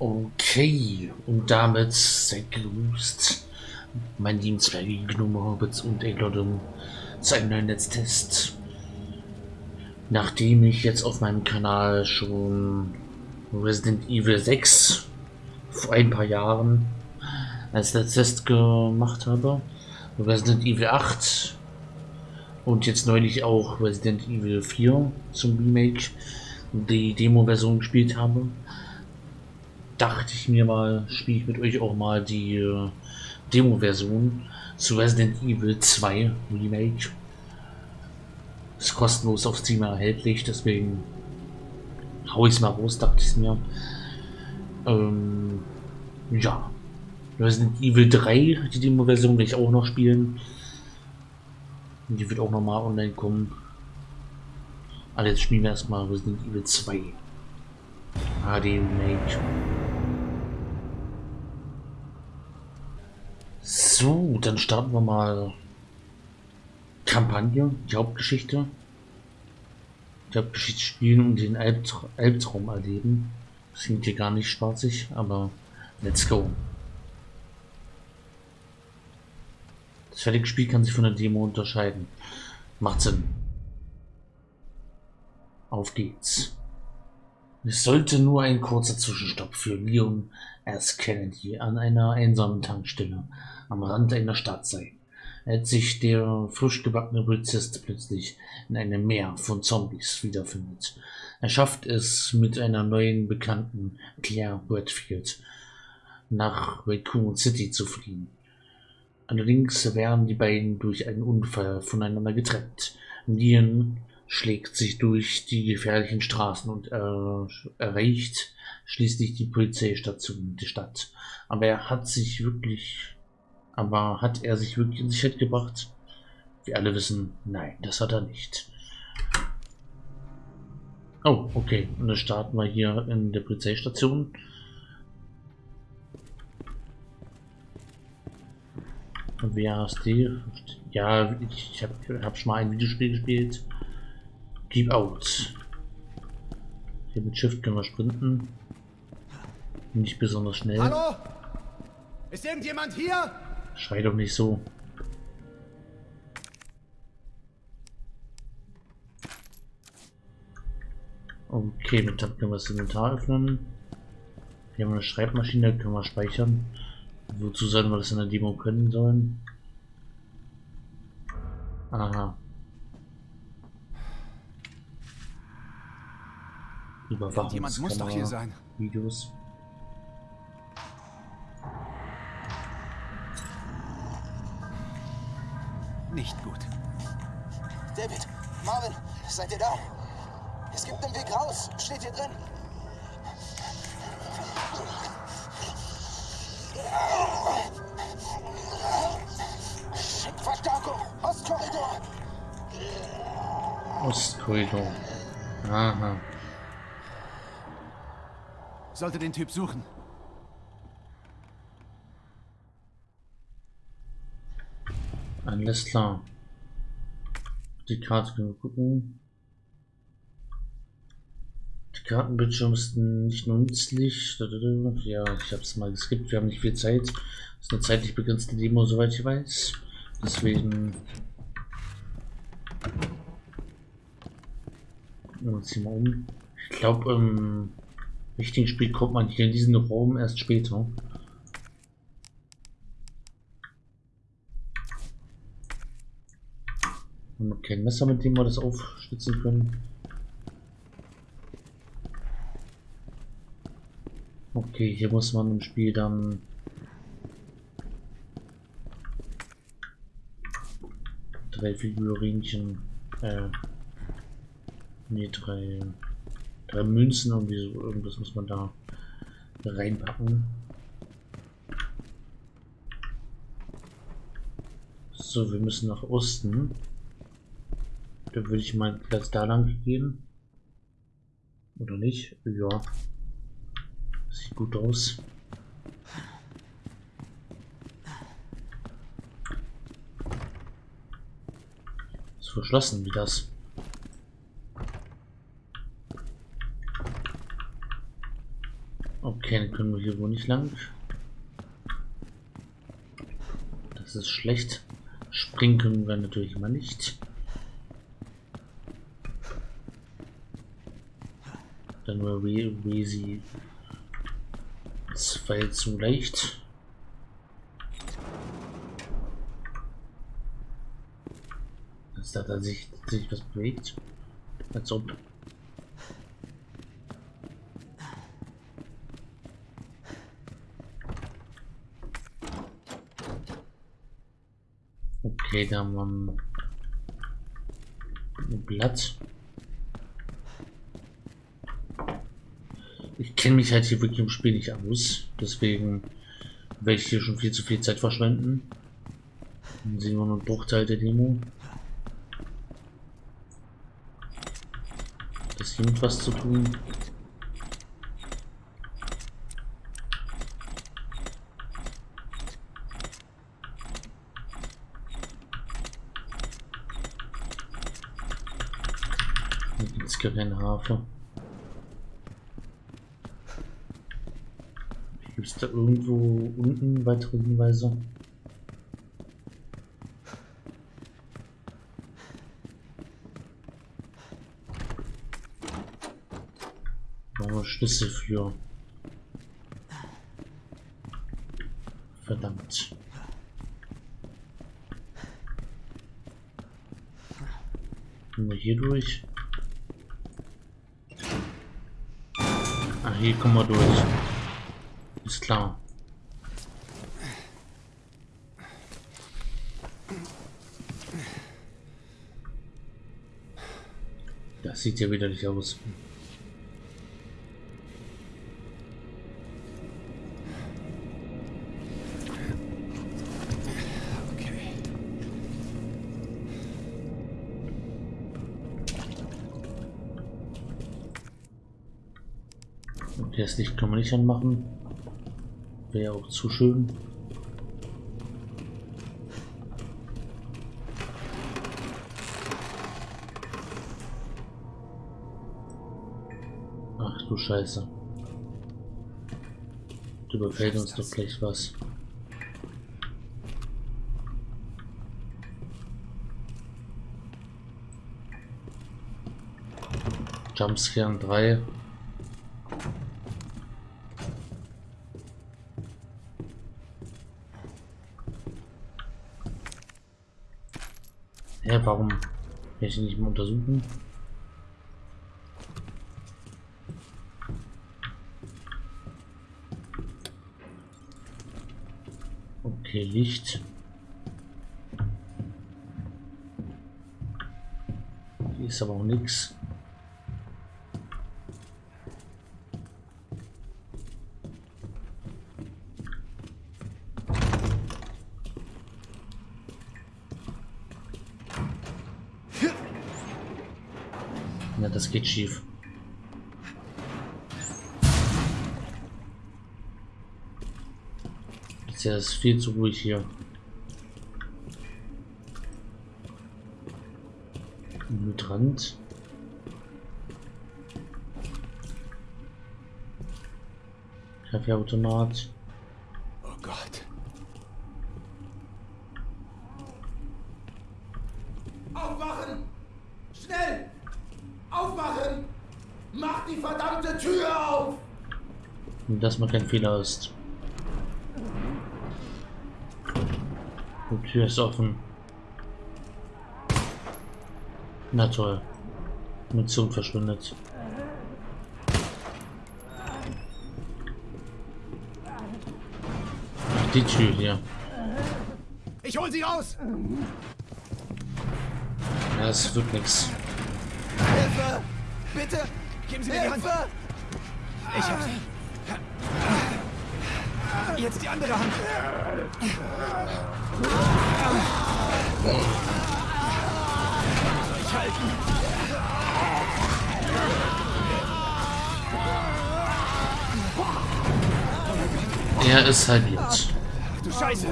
Okay, und damit seid mein lieben Gnome Hobbits und Eglodum zu einem neuen Netztest. Nachdem ich jetzt auf meinem Kanal schon Resident Evil 6 vor ein paar Jahren als Netztest gemacht habe, Resident Evil 8 und jetzt neulich auch Resident Evil 4 zum Remake die Demo-Version gespielt habe, dachte ich mir mal, spiele ich mit euch auch mal die äh, Demo-Version zu Resident Evil 2 Remake. Ist kostenlos auf Steam erhältlich, deswegen hau ich es mal raus, dachte ich mir. Ähm, ja. Resident Evil 3, die Demo-Version, will ich auch noch spielen. Die wird auch nochmal online kommen. Aber jetzt spielen wir erstmal Resident Evil 2. HD Remake. So, dann starten wir mal Kampagne, die Hauptgeschichte. Die Hauptgeschichte spielen und den Albtra Albtraum erleben. Das klingt hier gar nicht spaßig, aber let's go. Das fertige Spiel kann sich von der Demo unterscheiden. Macht Sinn. Auf geht's. Es sollte nur ein kurzer Zwischenstopp für Leon S. Kennedy an einer einsamen Tankstelle am Rand einer Stadt sein, als sich der frisch gebackene Polizist plötzlich in einem Meer von Zombies wiederfindet. Er schafft es mit einer neuen Bekannten, Claire Redfield, nach Raccoon City zu fliehen. Allerdings werden die beiden durch einen Unfall voneinander getrennt. Leon schlägt sich durch die gefährlichen Straßen und äh, erreicht schließlich die Polizeistation der Stadt. Aber er hat sich wirklich, aber hat er sich wirklich in Sicherheit gebracht? Wir alle wissen, nein, das hat er nicht. Oh, okay. Und dann starten wir hier in der Polizeistation. WASD. Ja, ich habe hab schon mal ein Videospiel gespielt. Keep out. Hier mit Shift können wir sprinten. Nicht besonders schnell. Hallo? Ist irgendjemand hier? Schrei doch nicht so. Okay, mit Tab können wir das Inventar öffnen. Hier haben wir eine Schreibmaschine, können wir speichern. Wozu sollen wir das in der Demo können sollen? Aha. Jemand muss doch hier sein. Videos. Nicht gut. David, Marvin, seid ihr da? Es gibt einen Weg raus. Steht hier drin. Verstärkung. Ostkorridor. Ostkorridor. Aha. Sollte den Typ suchen. Alles klar. Die Karte können wir gucken. Die Kartenbildschirm ist nicht nützlich. Ja, ich habe es mal geskippt. Wir haben nicht viel Zeit. Das ist eine zeitlich begrenzte Demo, soweit ich weiß. Deswegen. Gucken wir um. Ich glaube, ähm, richtigen Spiel kommt man hier in diesen Raum erst später. Haben wir kein Messer, mit dem wir das aufschlitzen können. Okay, hier muss man im Spiel dann drei Figurinchen, äh, nee, drei Drei Münzen, irgendwie so, irgendwas muss man da reinpacken. So, wir müssen nach Osten. Da würde ich mal Platz da lang gehen. Oder nicht? Ja. Sieht gut aus. Ist verschlossen wie das. Dann können wir hier wohl nicht lang. Das ist schlecht. Springen können wir natürlich immer nicht. Dann war jetzt zu leicht. Dass da sich, sich was bewegt. Als ob. Okay, da haben wir ein Blatt. Ich kenne mich halt hier wirklich im Spiel nicht aus. Deswegen werde ich hier schon viel zu viel Zeit verschwenden. Dann sehen wir nur einen Bruchteil der Demo. Das hier mit was zu tun. kein Hafer. Gibt es da irgendwo unten weitere Hinweise? Schlüssel für. Verdammt. Nur hier durch. Hier kommen wir durch. Ist klar. Das sieht ja wieder nicht aus. Das Licht kann man nicht anmachen. Wäre auch zu schön. Ach du Scheiße. Du überfällt uns doch gleich was. Jumpscare 3. Ja, warum kann ich nicht mal untersuchen? Okay, Licht. Hier ist aber auch nichts. Das geht schief. Ist viel zu ruhig hier. Hydrant. Kaffeeautomat. Oh Gott. Aufwachen! Schnell! Aufmachen! Mach die verdammte Tür auf! Dass man kein Fehler ist. Die Tür ist offen. Na toll. Munition verschwindet. Die Tür hier. Ich hol sie raus! Ja, es wird nichts. Hilfe! Bitte! Geben Sie mir Hilfe! die Hand! Ich hab's. Jetzt die andere Hand. Ich halten. Er ist halt jetzt. Du Scheiße!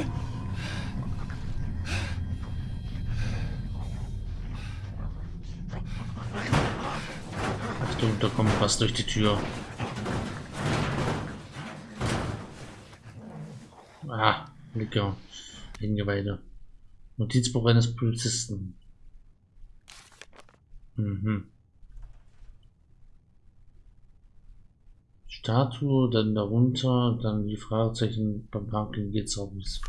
Achtung, da kommt was durch die Tür. Ah, lecker. Hingeweide. Notizbuch eines Polizisten. Mhm. Statue, dann darunter, dann die Fragezeichen beim Parking geht's auch nicht.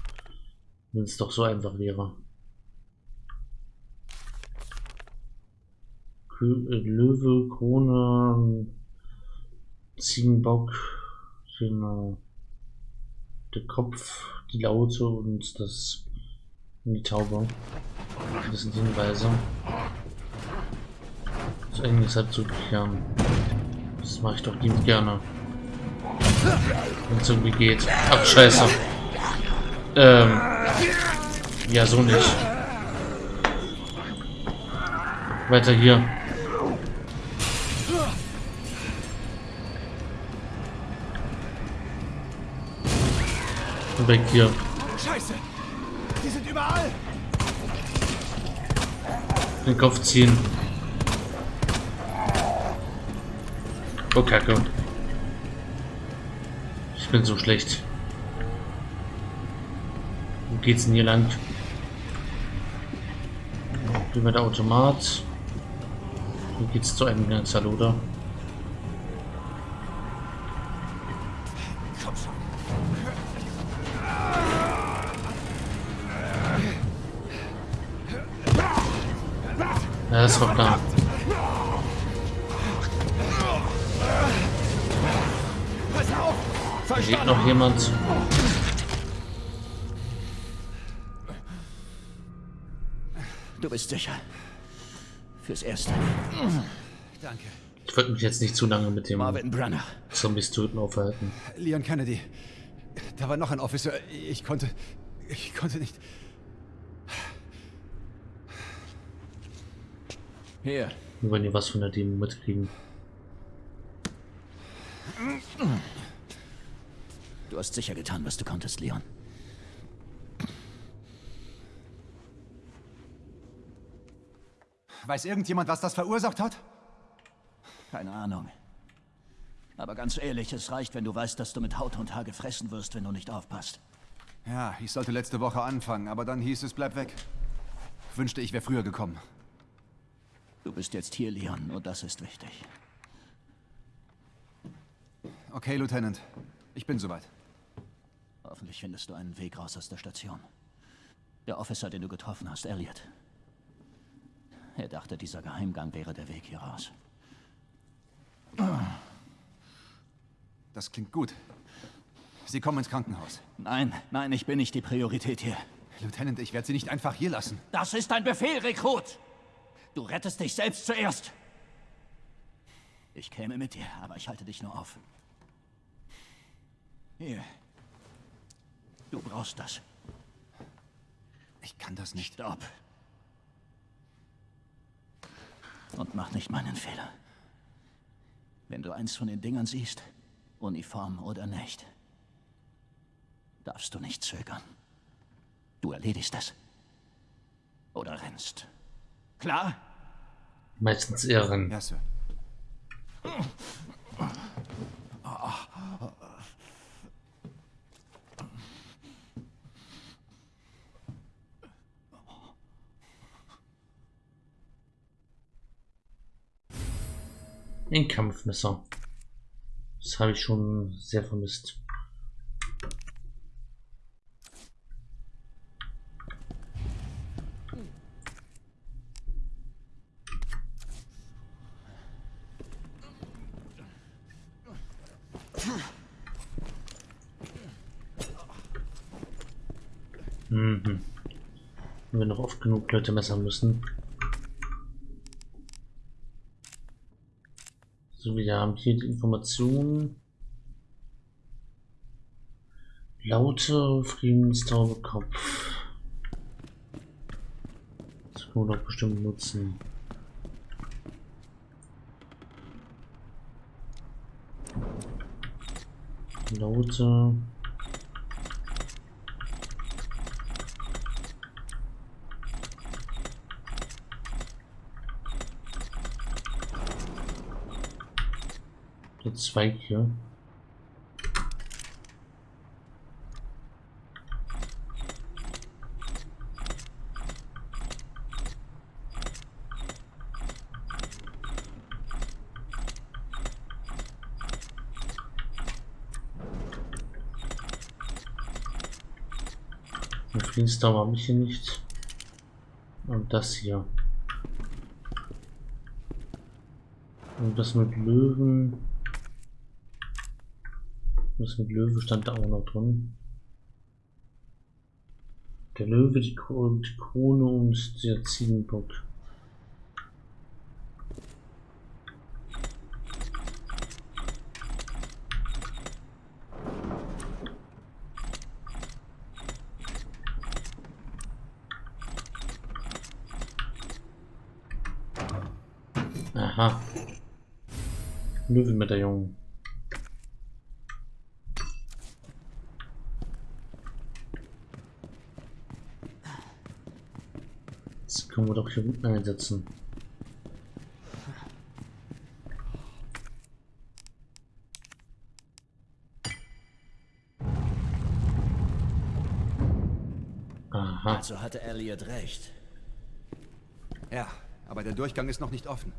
Wenn es doch so einfach wäre. Kö äh, Löwe, Krone, Ziegenbock, genau. Der Kopf, die Laute und das die Taube. Das sind Hinweise. Das ist eigentlich halt zu klären. Das mache ich doch lieb gerne. Wenn es irgendwie geht. Ach, scheiße. Ähm. Ja, so nicht. Weiter hier. Weg hier. Scheiße! Die sind überall! Den Kopf ziehen. Oh, Kacke. Ich bin so schlecht. Wo geht's denn hier lang? Über der Automat. Hier geht's zu einem Ganzer, oder? Auf! Da geht noch jemand. Du bist sicher. Fürs Erste. Danke. Ich wollte mich jetzt nicht zu lange mit dem Marvin Brunner. Zombies töten aufhalten. Leon Kennedy. Da war noch ein Officer. Ich konnte. Ich konnte nicht. Hier. Wir wollen hier was von der Demo mitkriegen. Du hast sicher getan, was du konntest, Leon. Weiß irgendjemand, was das verursacht hat? Keine Ahnung. Aber ganz ehrlich, es reicht, wenn du weißt, dass du mit Haut und Haar gefressen wirst, wenn du nicht aufpasst. Ja, ich sollte letzte Woche anfangen, aber dann hieß es, bleib weg. Wünschte, ich wäre früher gekommen. Du bist jetzt hier, Leon, und das ist wichtig. Okay, Lieutenant. Ich bin soweit. Hoffentlich findest du einen Weg raus aus der Station. Der Officer, den du getroffen hast, Elliot. Er dachte, dieser Geheimgang wäre der Weg hier raus. Das klingt gut. Sie kommen ins Krankenhaus. Nein, nein, ich bin nicht die Priorität hier. Lieutenant, ich werde Sie nicht einfach hier lassen. Das ist ein Befehl, Rekrut! Du rettest dich selbst zuerst. Ich käme mit dir, aber ich halte dich nur auf. Hier. Du brauchst das. Ich kann das nicht. Stopp. Und mach nicht meinen Fehler. Wenn du eins von den Dingern siehst, Uniform oder nicht, darfst du nicht zögern. Du erledigst es. Oder rennst. Klar? Meistens rennen. Ja, Sir. Ein Kampfmesser. Das habe ich schon sehr vermisst. Mhm. Wenn wir noch Leute messern müssen. So, wir haben hier die Informationen. Laute Friedenstaube Kopf. Das können wir doch bestimmt nutzen. Laute. Zweig hier. Flinstar habe ich hier nicht. Und das hier. Und das mit Löwen. Das mit Löwe stand da auch noch drin. Der Löwe, die Krone und der Ziegenbock. Aha. Löwenmedaillon. Das können wir doch hier unten einsetzen. Aha. Also hatte Elliot recht. Ja, aber der Durchgang ist noch nicht offen.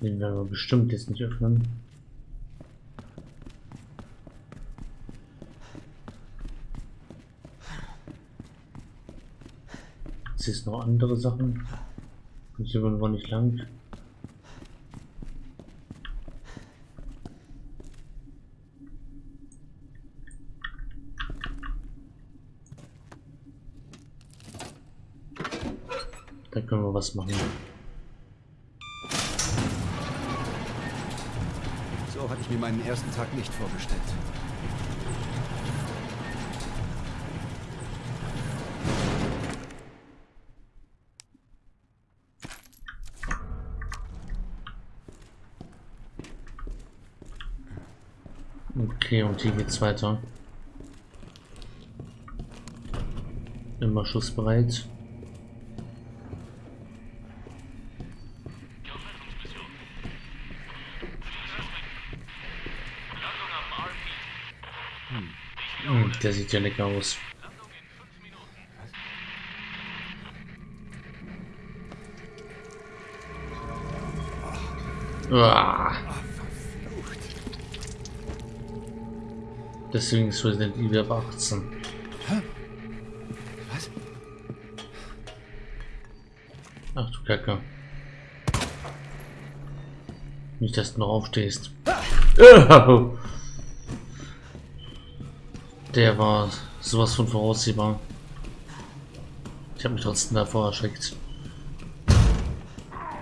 Den werden wir bestimmt jetzt nicht öffnen. Jetzt ist noch andere Sachen. Und hier wir nicht lang. Da können wir was machen. So hatte ich mir meinen ersten Tag nicht vorgestellt. Okay, und hier geht's weiter. Immer schussbereit. Hm, der sieht ja lecker aus. Uah. Deswegen ist Resident Evil ab 18. Was? Ach du Kacke. Nicht, dass du noch aufstehst. Oh. Der war sowas von voraussehbar. Ich habe mich trotzdem davor erschreckt.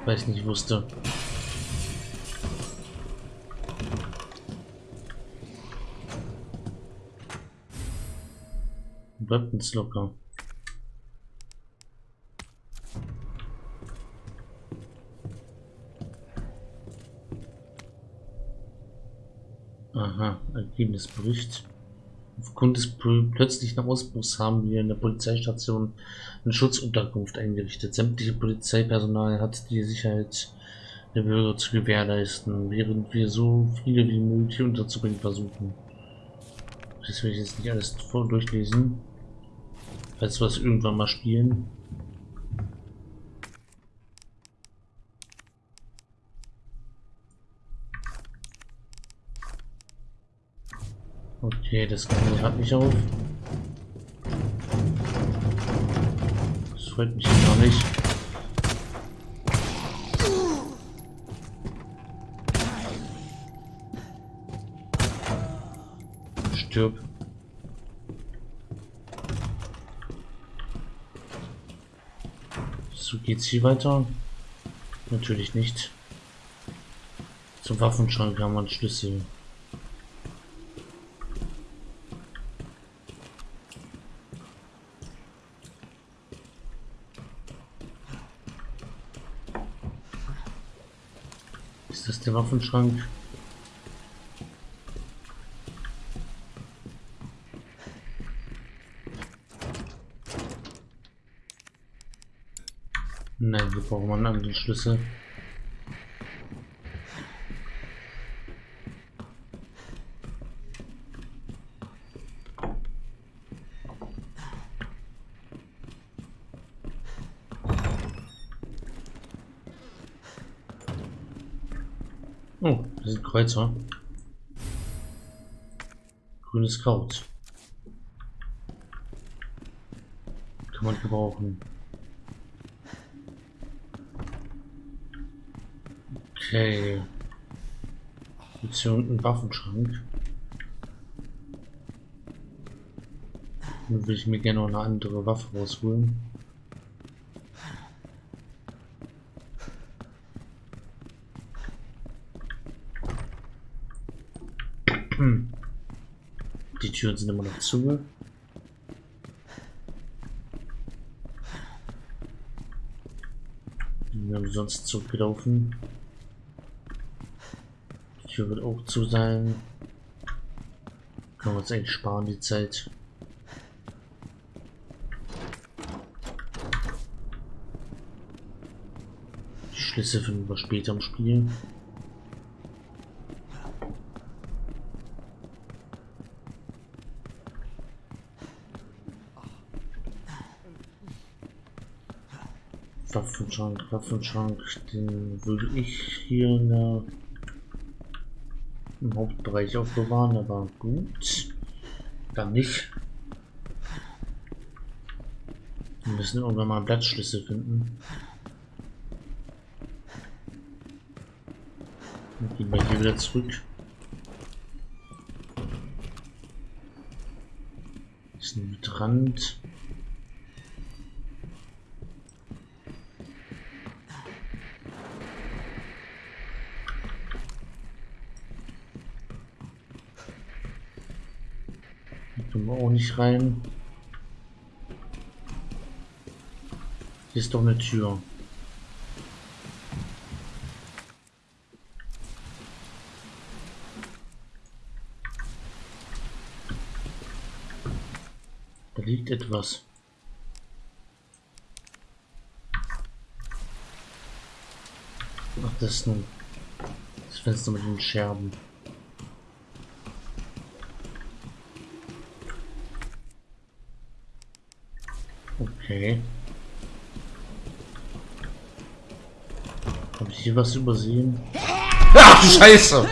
Weil ich nicht wusste. Weapons locker. Aha, Ergebnisbericht. Aufgrund des pl- plötzlichen Ausbruchs haben wir in der Polizeistation eine Schutzunterkunft eingerichtet. Sämtliche Polizeipersonal hat die Sicherheit der Bürger zu gewährleisten, während wir so viele wie möglich unterzubringen versuchen. Das will ich jetzt nicht alles durchlesen. Falls wir es irgendwann mal spielen. Okay, das kann hat mich auf. Das freut mich gar nicht. Stirb. So geht's hier weiter? Natürlich nicht. Zum Waffenschrank haben wir einen Schlüssel. Ist das der Waffenschrank? Wir brauchen einen anderen Schlüssel. Oh, das sind Kreuzer. Grünes Kraut. Kann man gebrauchen. Okay. Jetzt hier unten ein Waffenschrank. Dann will ich mir gerne noch eine andere Waffe rausholen. Hm. Die Türen sind immer noch zu. Wir haben sonst zurückgelaufen. Die Tür wird auch zu sein. Können wir uns eigentlich sparen die Zeit. Die Schlüssel finden wir später im Spiel. Waffenschrank, Waffenschrank, den würde ich hier in der, im Hauptbereich aufbewahren, aber gut, dann nicht. Wir müssen irgendwann mal einen Platzschlüssel finden. Dann gehen wir hier wieder zurück. Ist ein Rand. Können wir auch nicht rein. Hier ist doch eine Tür. Da liegt etwas. Ach, das ist nun das Fenster mit den Scherben. Okay. Habe ich hier was übersehen? Ach, Scheiße!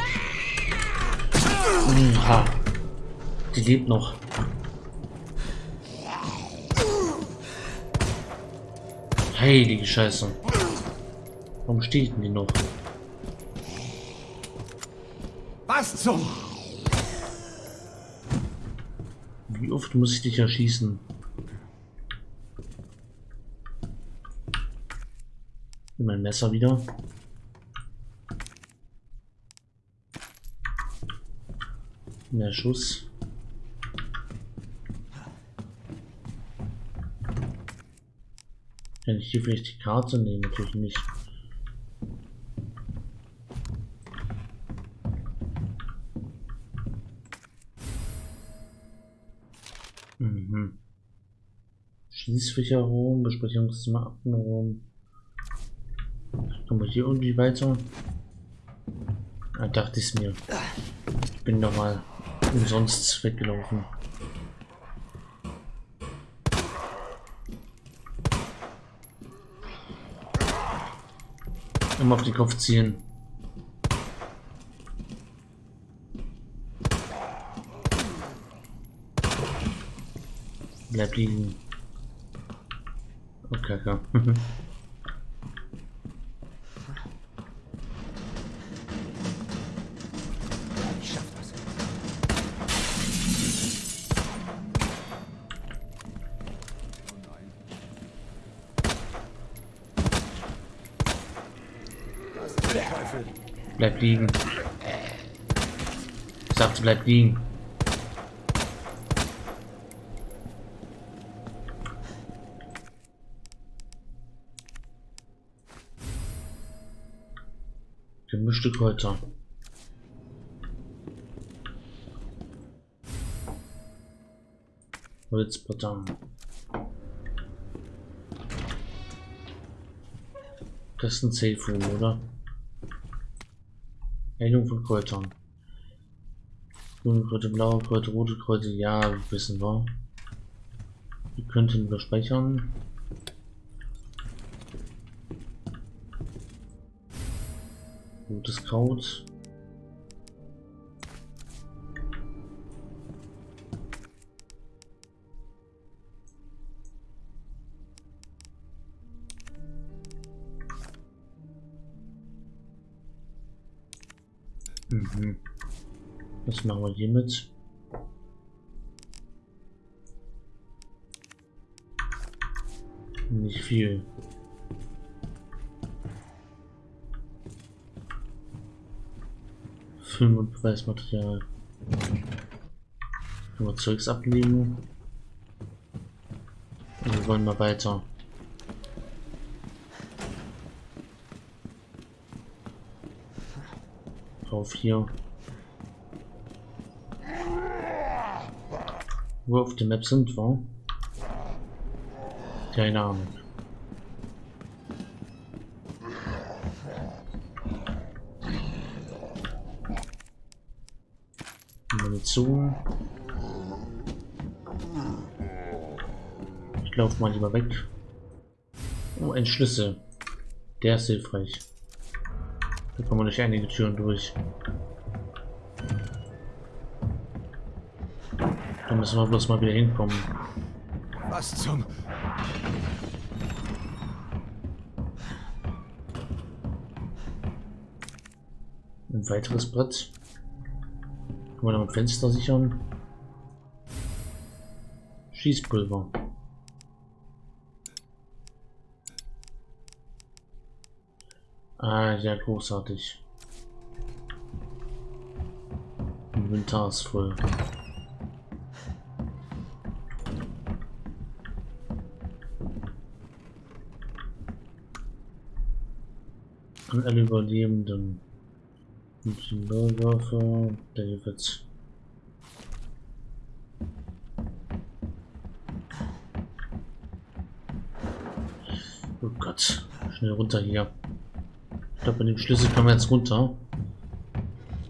Ja. Die lebt noch. Heilige Scheiße. Warum steht denn die noch? Was zum... Wie oft muss ich dich erschießen? Mein Messer wieder. Mehr Schuss. Kann ich hier vielleicht die Karte nehmen? Natürlich nicht. Mhm. Schließfächerraum, Besprechungszimmer, Aktenraum. Wir hier irgendwie weiter? Ah, dachte ich mir. Ich bin doch mal umsonst weggelaufen. Immer auf den Kopf ziehen. Bleib liegen. Okay, okay. Bleib liegen. Ich sagte, bleib liegen. Gemischte Kräuter. Holzblätter. Das ist ein Safe Room, oder? Heilung von Kräutern. Grüne Kräuter, blaue Kräuter, rote Kräuter, ja, wissen wir. Wir könnten wir speichern. Gutes Kraut. Was machen wir hiermit? Nicht viel. Film und Beweismaterial. Können Zeugs ablegen. Und wir wollen mal weiter. Auf hier. Wo auf der Map sind wir? Keine Ahnung. Munition. Ich laufe mal lieber weg. Oh, ein Schlüssel. Der ist hilfreich. Da kommen wir durch einige Türen durch. Da müssen wir bloß mal wieder hinkommen. Was zum... Ein weiteres Brett. Können wir damit Fenster sichern? Schießpulver. Ah, ja, großartig. Inventar ist voll. An alle Überlebenden. Ingenieurswaffe, David. Oh Gott, schnell runter hier. Ich glaube, mit dem Schlüssel kommen wir jetzt runter.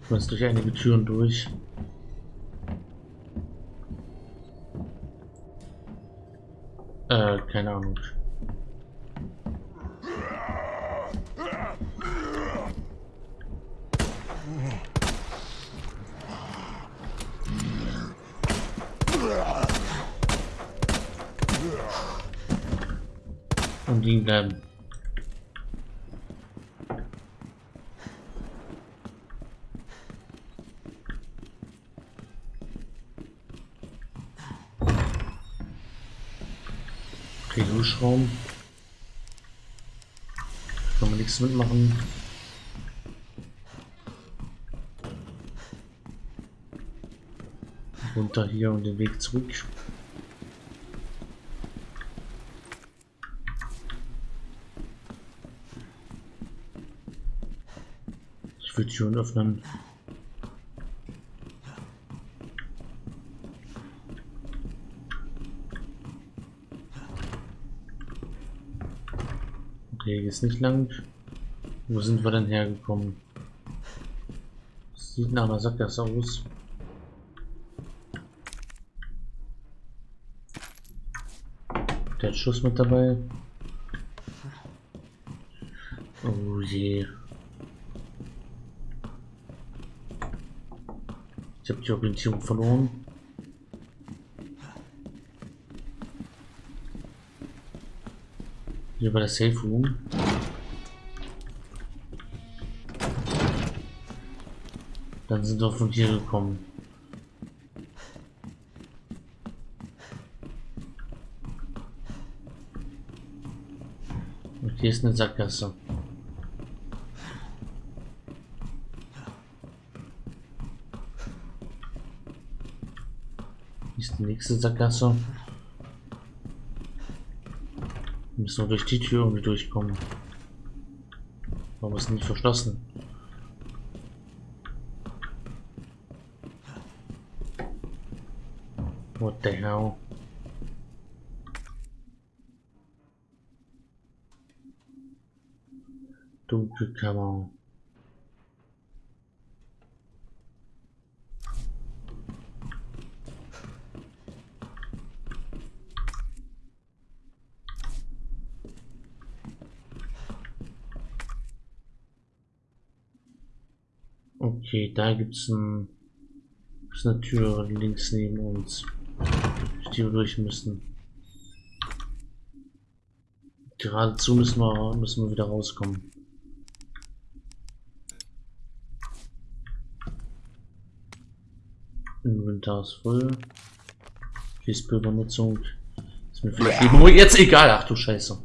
Ich muss durch einige Türen durch. Äh, keine Ahnung. Bleiben. Okay, Duschraum. Kann man nichts mitmachen. Runter hier und den Weg zurück. Türen öffnen. Okay, hier ist nicht lang. Wo sind wir denn hergekommen? Sieht nach einer Sackgasse aus. Der Schuss mit dabei. Oh je. Ich habe die Orientierung verloren. Hier war der Safe Room. Dann sind wir von hier gekommen. Und hier ist eine Sackgasse. Hier ist die nächste Sackgasse. Wir müssen durch die Tür irgendwie durchkommen. Warum ist nicht verschlossen? What the hell? Dunkelkammer. Okay, da gibt's ein, gibt's eine Tür links neben uns, durch die wir durch müssen. Geradezu müssen wir, müssen wir wieder rauskommen. Inventar ist voll. Schießpulvernutzung. Ist mir vielleicht Memo jetzt egal. Ach du Scheiße.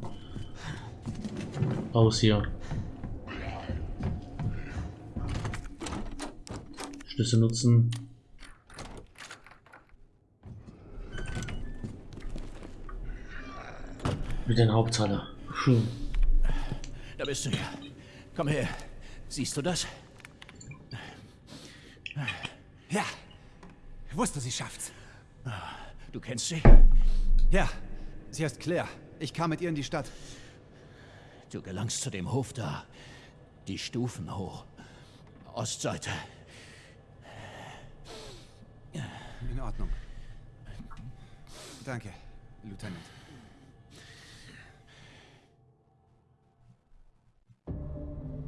Aus hier. Schlüssel nutzen. Mit den Haupthalle. Hm. Da bist du ja. Komm her. Siehst du das? Ja. Ich wusste, sie schafft's. Du kennst sie? Ja. Sie heißt Claire. Ich kam mit ihr in die Stadt. Du gelangst zu dem Hof da. Die Stufen hoch. Ostseite. In Ordnung. Danke, Lieutenant.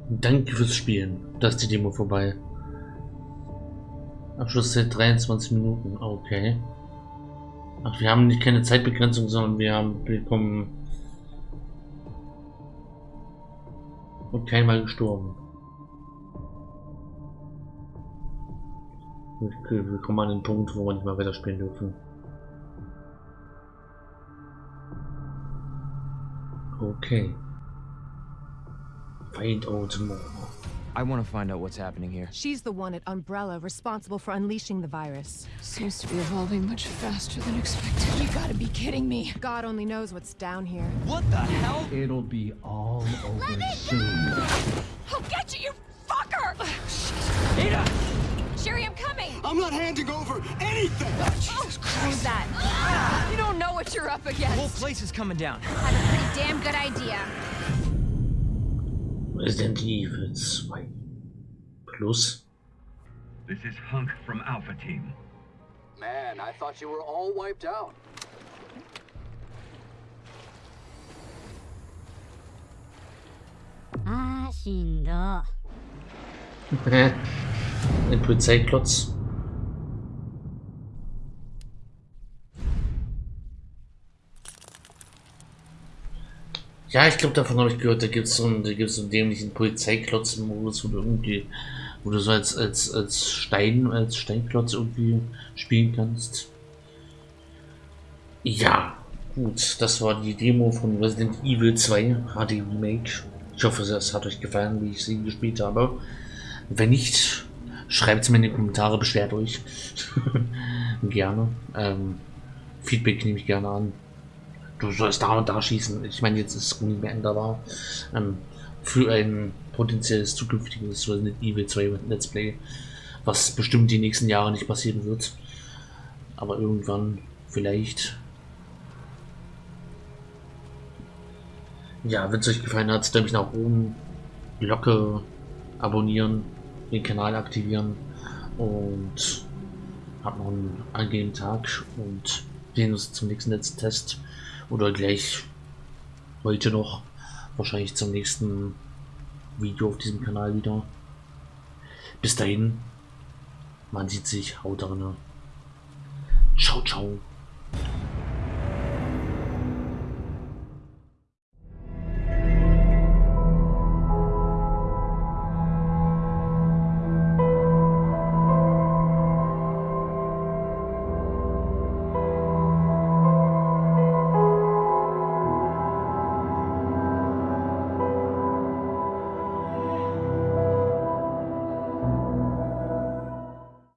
Danke fürs Spielen. Da ist die Demo vorbei. Abschlusszeit 23 Minuten. Okay. Ach, wir haben nicht keine Zeitbegrenzung, sondern wir haben bekommen und keinmal gestorben. Wir, wir kommen an den Punkt, wo wir nicht mehr weiterspielen dürfen. Okay. Find out more. I want to find out what's happening here. She's the one at Umbrella responsible for unleashing the virus. Seems to be evolving much faster than expected. You gotta be kidding me. God only knows what's down here. What the hell? It'll be all over Let soon. I'll get you, you fucker! Ada! Sherry, I'm not handing over anything! Jesus Who's that? You don't know what you're up against. The whole place is coming down. Had a pretty damn good idea. Resident Evil 2 Plus. This is Hunk from Alpha Team. Man, I thought you were all wiped out. Ah, Ein Polizeiklotz. Ja, ich glaube, davon habe ich gehört, da gibt es so einen, so einen dämlichen Polizeiklotz-Modus, wo du irgendwie, wo du so als, als, als Stein, als Steinklotz irgendwie spielen kannst. Ja, gut, das war die Demo von Resident Evil 2 HD Remake. Ich hoffe, es hat euch gefallen, wie ich sie gespielt habe. Wenn nicht, schreibt es mir in die Kommentare, beschwert euch. gerne. Ähm, Feedback nehme ich gerne an. Du sollst da und da schießen. Ich meine, jetzt ist es nicht mehr änderbar. Ähm, für ein potenzielles zukünftiges Resident Evil 2 Let's Play, was bestimmt die nächsten Jahre nicht passieren wird. Aber irgendwann vielleicht. Ja, wenn es euch gefallen hat, Däumchen nach oben, Glocke abonnieren, den Kanal aktivieren und habt noch einen angenehmen Tag und sehen uns zum nächsten letzten Test oder gleich heute noch wahrscheinlich zum nächsten Video auf diesem Kanal wieder. Bis dahin, man sieht sich, haut rein. Ciao, ciao.